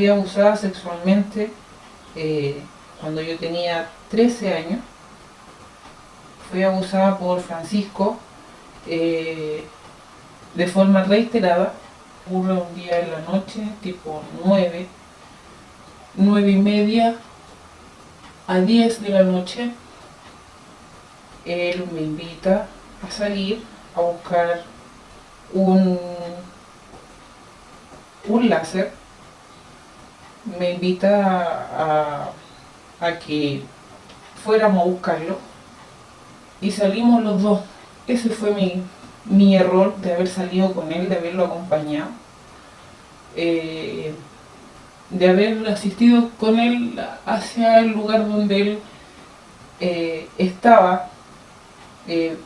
fui abusada sexualmente eh, cuando yo tenía 13 años. Fui abusada por Francisco eh, de forma reiterada. Ocurre un día en la noche, tipo 9, 9 y media a 10 de la noche. Él me invita a salir a buscar un, un láser me invita a, que fuéramos a buscarlo y salimos los dos. Ese fue mi, mi error de haber salido con él, de haberlo acompañado, eh, de haber asistido con él hacia el lugar donde él eh, estaba, eh,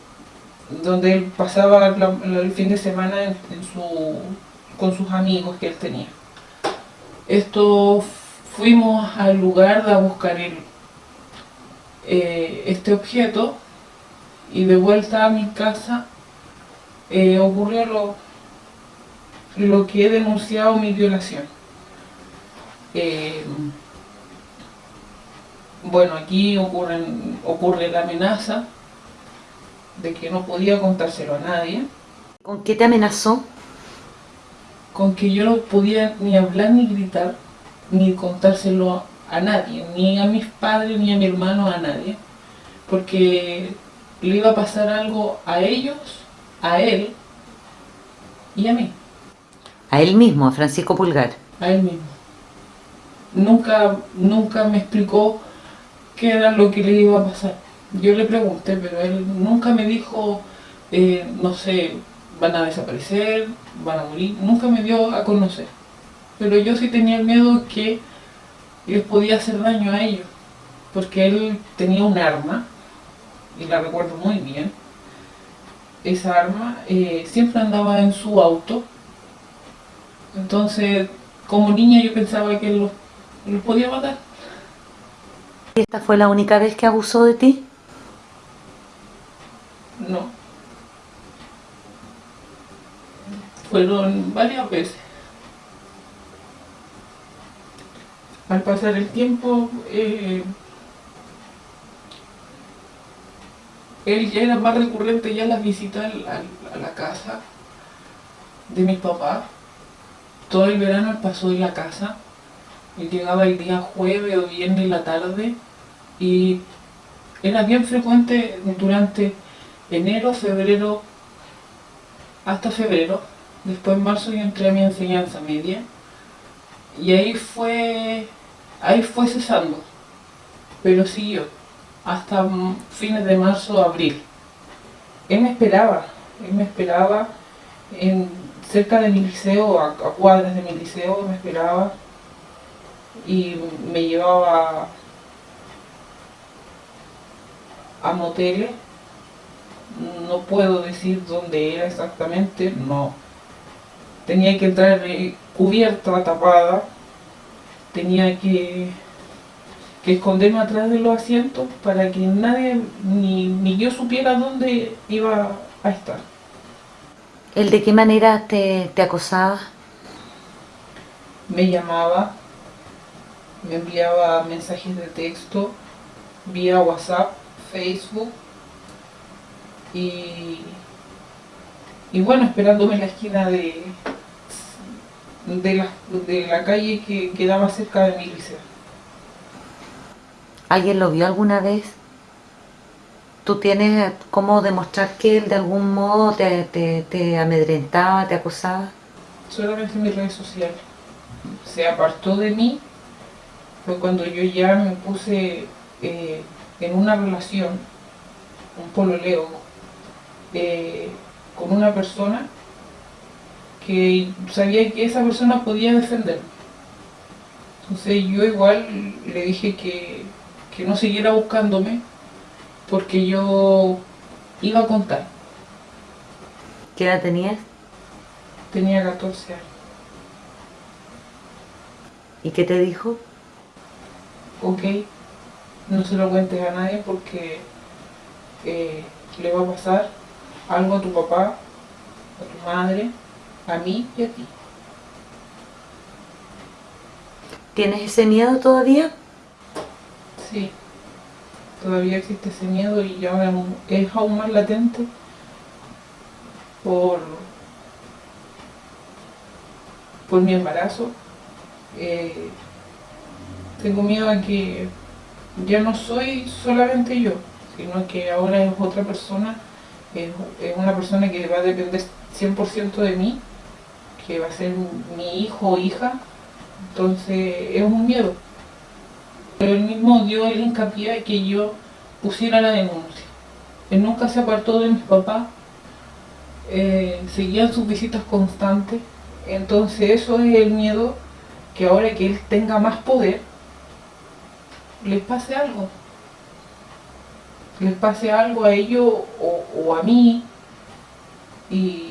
donde él pasaba el fin de semana con sus amigos que él tenía. Esto fuimos al lugar de buscar eh, este objeto y de vuelta a mi casa eh, ocurrió lo, lo que he denunciado mi violación. Eh, bueno, aquí ocurren, ocurre la amenaza de que no podía contárselo a nadie. ¿Con qué te amenazó? Con que yo no podía ni hablar ni gritar, ni contárselo a nadie, ni a mis padres, ni a mi hermano, a nadie, porque le iba a pasar algo a ellos, a él y a mí. A él mismo, a Francisco Pulgar. A él mismo. Nunca, nunca me explicó qué era lo que le iba a pasar. Yo le pregunté, pero él nunca me dijo, eh, no sé, van a desaparecer, van a morir, nunca me dio a conocer. Pero yo sí tenía miedo que les podía hacer daño a ellos, porque él tenía un arma, y la recuerdo muy bien, esa arma eh, siempre andaba en su auto, entonces como niña yo pensaba que él los podía matar. ¿Y esta fue la única vez que abusó de ti? No. Fueron varias veces. Al pasar el tiempo, eh, él ya era más recurrente ya las visitas a, la casa de mis papás. Todo el verano pasó en la casa. Él llegaba el día jueves o viernes en la tarde y era bien frecuente durante enero, febrero, hasta febrero Después en marzo yo entré a mi enseñanza media y ahí fue, ahí fue cesando, pero siguió hasta fines de marzo, abril. Él me esperaba, él me esperaba en, cerca de mi liceo, a, cuadras de mi liceo, me esperaba y me llevaba a moteles, no puedo decir dónde era exactamente, no, tenía que entrar cubierta, tapada, tenía que, que esconderme atrás de los asientos para que nadie, ni, ni yo supiera dónde iba a estar. ¿El de qué manera te, te acosaba? Me llamaba, me enviaba mensajes de texto vía WhatsApp, Facebook y, y bueno, esperándome en la esquina de, de la, de la calle que quedaba cerca de mi liceo. ¿Alguien lo vio alguna vez? ¿Tú tienes cómo demostrar que él de algún modo te, te, amedrentaba, te acosaba? Solamente en mis redes sociales. Se apartó de mí fue cuando yo ya me puse eh, en una relación, un pololeo, eh, con una persona que sabía que esa persona podía defenderme. Entonces yo igual le dije que, no siguiera buscándome porque yo iba a contar. ¿Qué edad tenías? Tenía 14 años. ¿Y qué te dijo? Ok, no se lo cuentes a nadie porque eh, le va a pasar algo a tu papá, a tu madre, a mí y a ti. ¿Tienes ese miedo todavía? Sí, todavía existe ese miedo y ahora es aún más latente por, por mi embarazo. Eh, tengo miedo a que ya no soy solamente yo, sino que ahora es otra persona, es, es una persona que va a depender 100% de mí, que va a ser mi hijo o hija, entonces es un miedo. Pero él mismo dio el hincapié a que yo pusiera la denuncia. Él nunca se apartó de mis papás, eh, seguían sus visitas constantes, entonces eso es el miedo que ahora que él tenga más poder, les pase algo. Les pase algo a ellos o, o a mí y,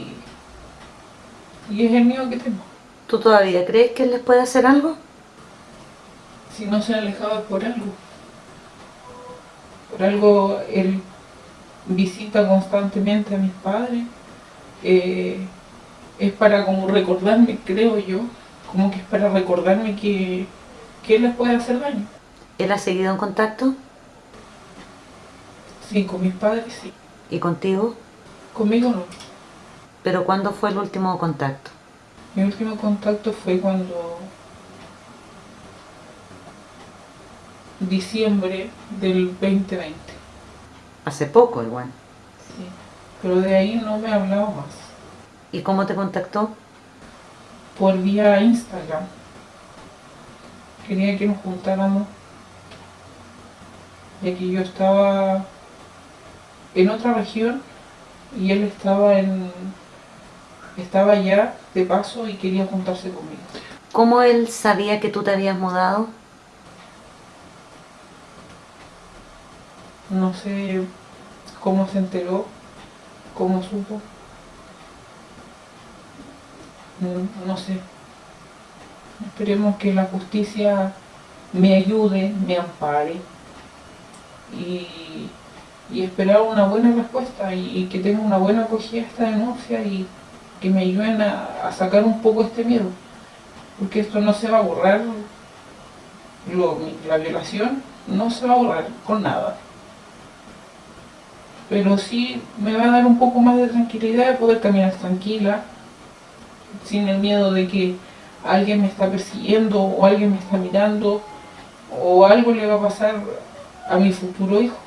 y es el miedo que tengo. ¿Tú todavía crees que él les puede hacer algo? Si no se alejaba por algo. Por algo él visita constantemente a mis padres. Eh, es para como recordarme, creo yo, como que es para recordarme que, que él les puede hacer daño. ¿Él ha seguido en contacto? Sí, con mis padres sí. ¿Y contigo? Conmigo no. ¿Pero cuándo fue el último contacto? Mi último contacto fue cuando... Diciembre del 2020. Hace poco igual. Sí. Pero de ahí no me ha hablado más. ¿Y cómo te contactó? Por vía Instagram. Quería que nos juntáramos. Ya que yo estaba en otra región y él estaba en estaba allá de paso y quería juntarse conmigo. ¿Cómo él sabía que tú te habías mudado? No sé cómo se enteró, cómo supo. No, no sé. Esperemos que la justicia me ayude, me ampare y, y esperar una buena respuesta y, y que tenga una buena acogida a esta denuncia y que me ayuden a, sacar un poco este miedo. Porque esto no se va a borrar, la violación no se va a borrar con nada. Pero sí me va a dar un poco más de tranquilidad de poder caminar tranquila, sin el miedo de que alguien me está persiguiendo o alguien me está mirando o algo le va a pasar a mi futuro hijo.